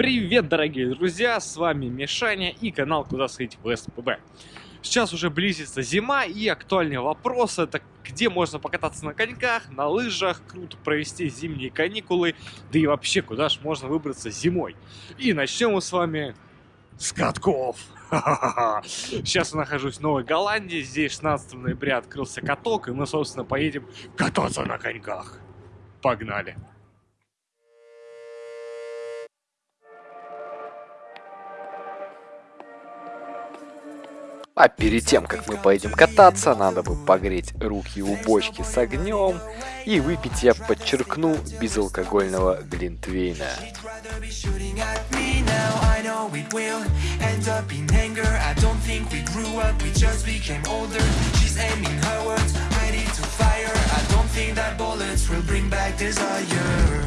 Привет, дорогие друзья, с вами Мишаня и канал Куда сходить в СПБ. Сейчас уже близится зима и актуальный вопрос это где можно покататься на коньках, на лыжах, круто провести зимние каникулы, да и вообще куда же можно выбраться зимой. И начнем мы с вами с катков. Сейчас я нахожусь в Новой Голландии, здесь 16 ноября открылся каток, и мы, собственно, поедем кататься на коньках. Погнали! А перед тем, как мы поедем кататься, надо бы погреть руки у бочки с огнем и выпить, я подчеркну, безалкогольного глинтвейна. desire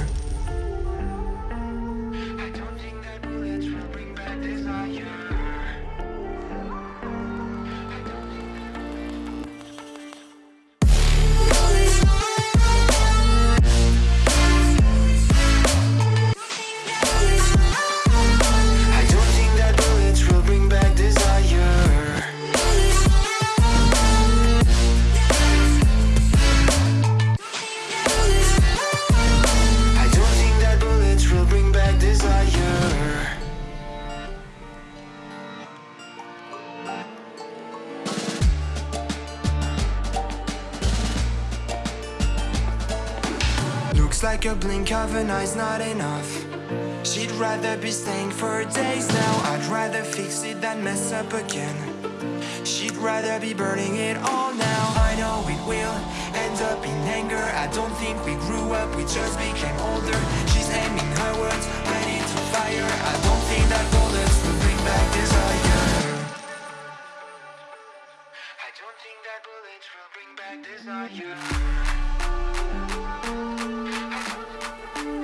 like a blink of an eye's not enough. She'd rather be staying for days now. I'd rather fix it than mess up again. She'd rather be burning it all now. I know it will end up in anger. I don't think we grew up, we just became older. She's aiming her words, ready to fire. I don't think that bullets will bring back desire. I don't think that bullets will bring back desire うん。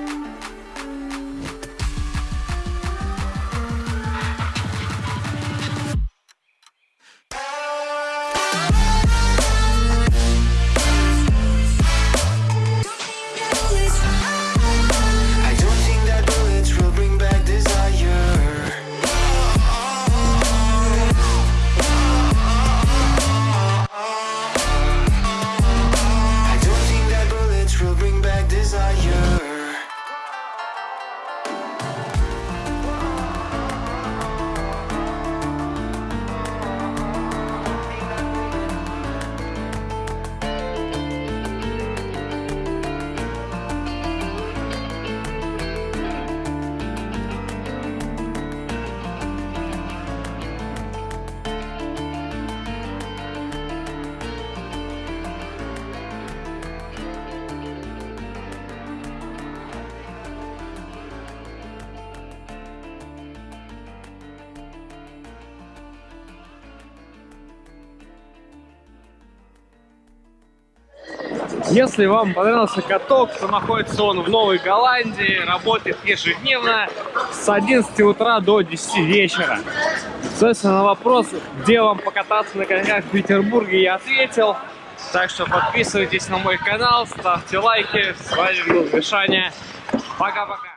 Если вам понравился каток, то находится он в Новой Голландии, работает ежедневно с 11 утра до 10 вечера. Соответственно, на вопрос, где вам покататься на коньках в Петербурге, я ответил. Так что подписывайтесь на мой канал, ставьте лайки. С вами был Мишаня. Пока-пока.